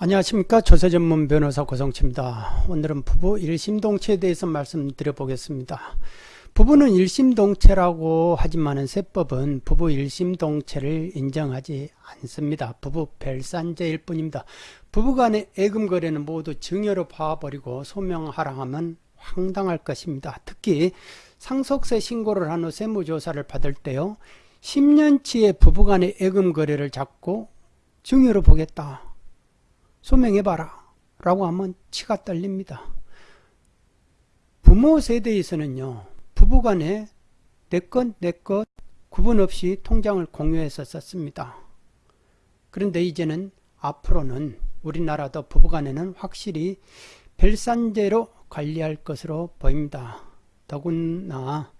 안녕하십니까 조세전문 변호사 고성치입니다. 오늘은 부부 일심동체에 대해서 말씀드려 보겠습니다. 부부는 일심동체라고 하지만 세법은 부부 일심동체를 인정하지 않습니다. 부부 별산제일 뿐입니다. 부부간의 애금 거래는 모두 증여로 봐버리고 소명하라 하면 황당할 것입니다. 특히 상속세 신고를 한 후 세무조사를 받을 때요. 10년치의 부부간의 애금 거래를 잡고 증여로 보겠다. 소명해봐라 라고 하면 치가 떨립니다. 부모 세대에서는요. 부부간에 내 것 내 것 구분 없이 통장을 공유해서 썼습니다. 그런데 이제는 앞으로는 우리나라도 부부간에는 확실히 별산제로 관리할 것으로 보입니다. 더구나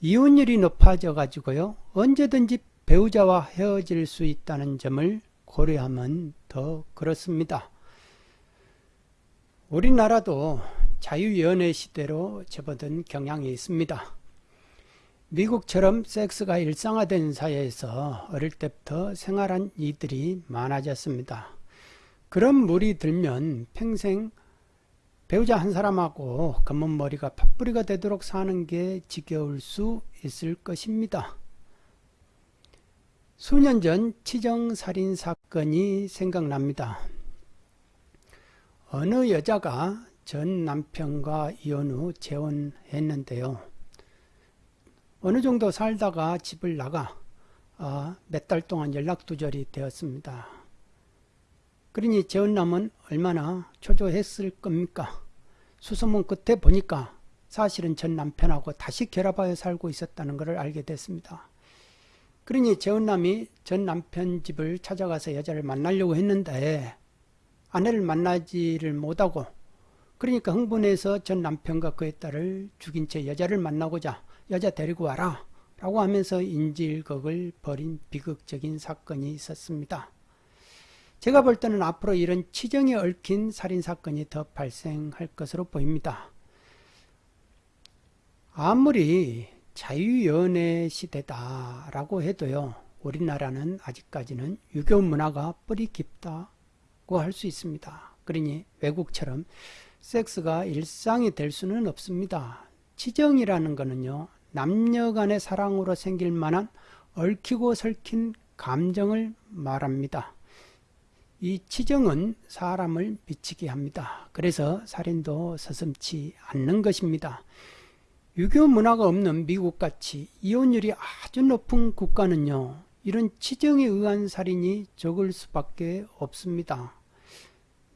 이혼율이 높아져 가지고요. 언제든지 배우자와 헤어질 수 있다는 점을 고려하면 더 그렇습니다. 우리나라도 자유연애 시대로 접어든 경향이 있습니다. 미국처럼 섹스가 일상화된 사회에서 어릴 때부터 생활한 이들이 많아졌습니다. 그런 물이 들면 평생 배우자 한 사람하고 검은 머리가 팥뿌리가 되도록 사는 게 지겨울 수 있을 것입니다. 수년 전 치정살인 사건이 생각납니다. 어느 여자가 전 남편과 이혼 후 재혼했는데요. 어느 정도 살다가 집을 나가 아, 몇달 동안 연락두절이 되었습니다. 그러니 재혼남은 얼마나 초조했을 겁니까? 수소문 끝에 보니까 사실은 전 남편하고 다시 결합하여 살고 있었다는 것을 알게 됐습니다. 그러니 재혼남이 전 남편 집을 찾아가서 여자를 만나려고 했는데 아내를 만나지를 못하고 그러니까 흥분해서 전 남편과 그의 딸을 죽인 채 여자를 만나고자 여자 데리고 와라 라고 하면서 인질극을 벌인 비극적인 사건이 있었습니다. 제가 볼 때는 앞으로 이런 치정에 얽힌 살인사건이 더 발생할 것으로 보입니다. 아무리 자유연애 시대다라고 해도요. 우리나라는 아직까지는 유교 문화가 뿌리 깊다고 할 수 있습니다. 그러니 외국처럼 섹스가 일상이 될 수는 없습니다. 치정이라는 것은요. 남녀 간의 사랑으로 생길 만한 얽히고 설킨 감정을 말합니다. 이 치정은 사람을 미치게 합니다. 그래서 살인도 서슴치 않는 것입니다. 유교 문화가 없는 미국같이 이혼율이 아주 높은 국가는요. 이런 치정에 의한 살인이 적을 수밖에 없습니다.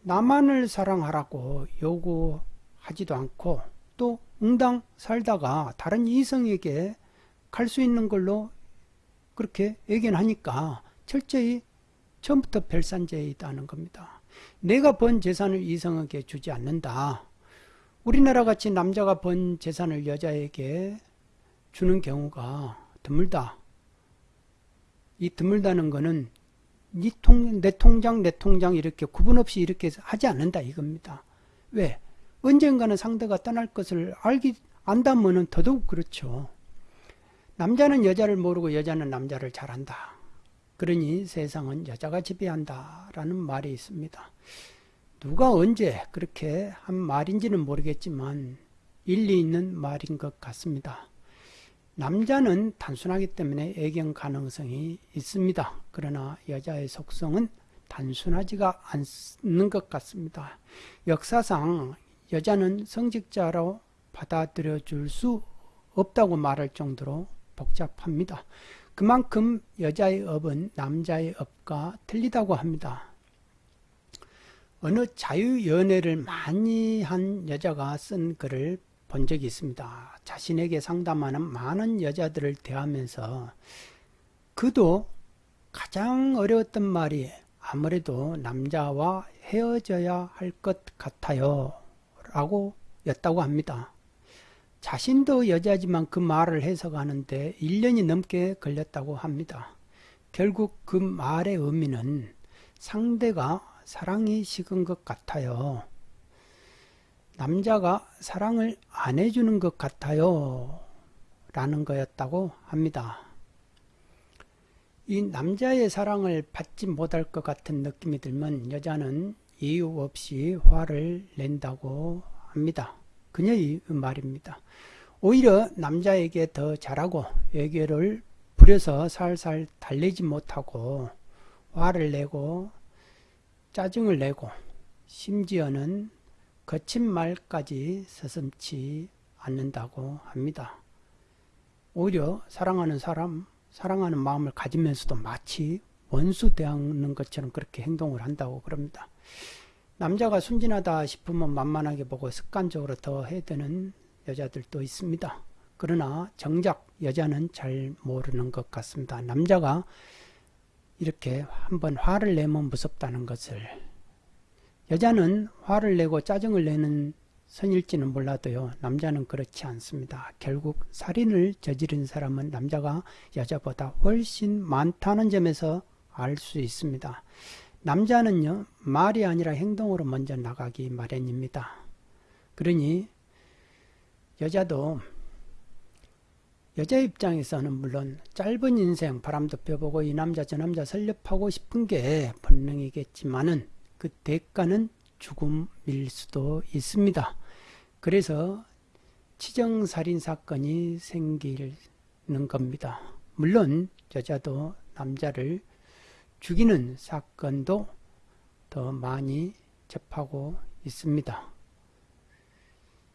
나만을 사랑하라고 요구하지도 않고 또 응당 살다가 다른 이성에게 갈 수 있는 걸로 그렇게 예견하니까 철저히 처음부터 별산제에 있다는 겁니다. 내가 번 재산을 이성에게 주지 않는다. 우리나라 같이 남자가 번 재산을 여자에게 주는 경우가 드물다. 이 드물다는 것은 네 통, 내 통장, 내 통장 이렇게 구분 없이 이렇게 하지 않는다 이겁니다. 왜? 언젠가는 상대가 떠날 것을 알기, 안다면은 더더욱 그렇죠. 남자는 여자를 모르고 여자는 남자를 잘한다. 그러니 세상은 여자가 지배한다. 라는 말이 있습니다. 누가 언제 그렇게 한 말인지는 모르겠지만 일리 있는 말인 것 같습니다. 남자는 단순하기 때문에 애경 가능성이 있습니다. 그러나 여자의 속성은 단순하지가 않는 것 같습니다. 역사상 여자는 성직자로 받아들여 줄 수 없다고 말할 정도로 복잡합니다. 그만큼 여자의 업은 남자의 업과 틀리다고 합니다. 어느 자유연애를 많이 한 여자가 쓴 글을 본 적이 있습니다. 자신에게 상담하는 많은 여자들을 대하면서 그도 가장 어려웠던 말이 아무래도 남자와 헤어져야 할 것 같아요. 라고 였다고 합니다. 자신도 여자지만 그 말을 해석하는데 1년이 넘게 걸렸다고 합니다. 결국 그 말의 의미는 상대가 사랑이 식은 것 같아요. 남자가 사랑을 안 해주는 것 같아요. 라는 거였다고 합니다. 이 남자의 사랑을 받지 못할 것 같은 느낌이 들면 여자는 이유 없이 화를 낸다고 합니다. 그녀의 말입니다. 오히려 남자에게 더 잘하고 애교를 부려서 살살 달래지 못하고 화를 내고 짜증을 내고 심지어는 거친 말까지 서슴치 않는다고 합니다. 오히려 사랑하는 사람, 사랑하는 마음을 가지면서도 마치 원수 대하는 것처럼 그렇게 행동을 한다고 그럽니다. 남자가 순진하다 싶으면 만만하게 보고 습관적으로 더 해대는 여자들도 있습니다. 그러나 정작 여자는 잘 모르는 것 같습니다. 남자가 이렇게 한번 화를 내면 무섭다는 것을 여자는 화를 내고 짜증을 내는 선일지는 몰라도요, 남자는 그렇지 않습니다. 결국 살인을 저지른 사람은 남자가 여자보다 훨씬 많다는 점에서 알 수 있습니다. 남자는요, 말이 아니라 행동으로 먼저 나가기 마련입니다. 그러니, 여자도, 여자 입장에서는 물론 짧은 인생 바람도 펴보고 이 남자 저 남자 설립하고 싶은 게 본능이겠지만은 그 대가는 죽음일 수도 있습니다. 그래서 치정살인 사건이 생기는 겁니다. 물론 여자도 남자를 죽이는 사건도 더 많이 접하고 있습니다.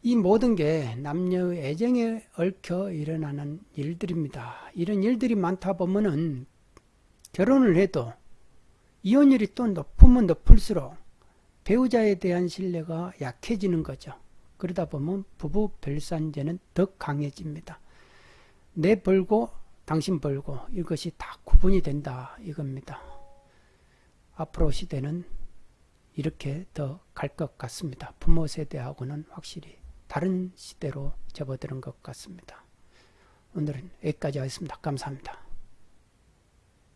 이 모든 게 남녀의 애정에 얽혀 일어나는 일들입니다. 이런 일들이 많다 보면은 결혼을 해도 이혼율이 또 높으면 높을수록 배우자에 대한 신뢰가 약해지는 거죠. 그러다 보면 부부 별산제는 더 강해집니다. 내 벌고 당신 벌고 이것이 다 구분이 된다 이겁니다. 앞으로 시대는 이렇게 더 갈 것 같습니다. 부모 세대하고는 확실히 다른 시대로 접어드는 것 같습니다. 오늘은 여기까지 하겠습니다. 감사합니다.